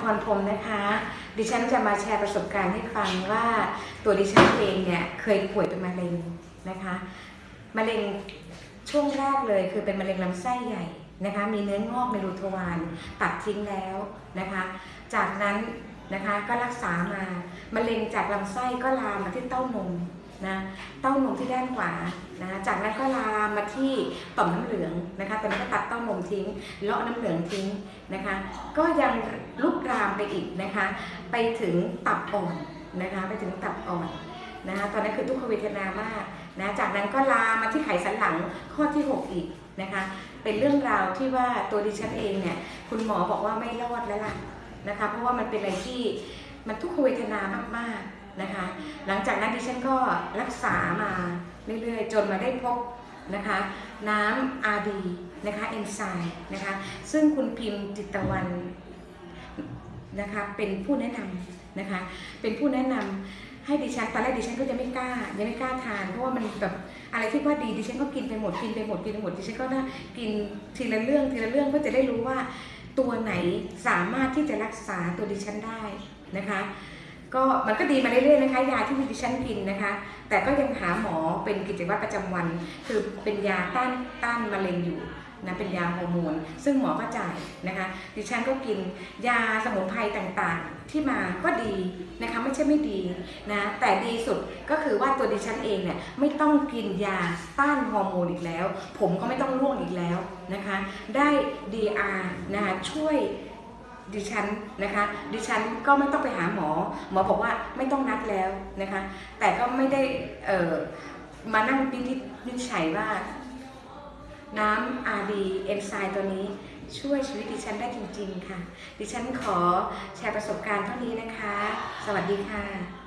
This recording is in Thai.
พรพรมนะคะ ดิฉันจะมาแชร์ประสบการณ์ให้ฟังว่าตัวดิฉันเองเนี่ยเคยป่วยเป็นมะเร็งนะคะ มะเร็งช่วงแรกเลยคือเป็นมะเร็งลำไส้ใหญ่นะคะ มีเนื้องอกในรูทวารตัดทิ้งแล้วนะคะ จากนั้น นะคะก็รักษามามะเร็งจากลำไส้ก็ลามมาที่เต้านมนะเต้านมที่ด้านขวานะจากนั้นก็ลามมาที่ต่อมน้ำเหลืองนะคะตอนนี้ก็ตัดเต้านมทิ้ง เลาะน้ำเหลืองทิ้งนะคะ ก็ยังลุกรามไปอีกนะคะ ไปถึงตับอ่อนนะคะ ไปถึงตับอ่อนนะคะตอนนั้นคือทุกขเวทนามากนะจากนั้นก็ลามมาที่ไขสันหลังข้อที่ 6 อีกนะคะ เป็นเรื่องราวที่ว่าตัวดิฉันเองเนี่ยคุณหมอบอกว่าไม่รอดแล้วล่ะ นะคะเพราะว่ามันเป็นอะไรที่มันทุกขเวทนามากๆนะคะ หลังจากนั้นดิฉันก็รักษามาเรื่อยๆ จนมาได้พบนะคะน้ำอาดีนะคะเอนไซม์นะคะซึ่งคุณพิมพ์จิตตะวันนะคะเป็นผู้แนะนำนะคะเป็นผู้แนะนำให้ดิฉันตอนแรกดิฉันก็จะไม่กล้ายังไม่กล้าทาน เพราะว่ามันแบบอะไรที่ว่าดีดิฉันก็กินไปหมดกินไปหมดกินไปหมดดิฉันก็น่ากินทีละเรื่องทีละเรื่องเพื่อจะได้รู้ว่า ตัวไหนสามารถที่จะรักษาตัวดิฉันได้นะคะก็มันก็ดีมาเรื่อยๆนะคะยาที่ดิฉันกินนะคะ แต่ก็ยังหาหมอเป็นกิจวัตรประจำวัน คือเป็นยาต้านต้านมะเร็งอยู่ นะเป็นยาฮอร์โมนซึ่งหมอก็จ่ายนะคะดิฉันก็กินยาสมุนไพรต่างๆ ที่มาก็ดีนะคะไม่ใช่ไม่ดีนะแต่ดีสุดก็คือว่าตัวดิฉันเองเนี่ยไม่ต้องกินยาต้านฮอร์โมนอีกแล้ว ผมก็ไม่ต้องร่วงอีกแล้วนะคะได้ DR นะคะช่วยดิฉันนะคะ ดิฉันก็ไม่ต้องไปหาหมอ หมอบอกว่าไม่ต้องนัดแล้วนะคะ แต่ก็ไม่ได้เออมานั่งวินิจวินิจฉัยว่า น้ำอาดีเอนไซม์ตัวนี้ช่วยชีวิตดิฉันได้จริง ๆ ค่ะ ดิฉันขอแชร์ประสบการณ์เท่านี้นะคะ สวัสดีค่ะ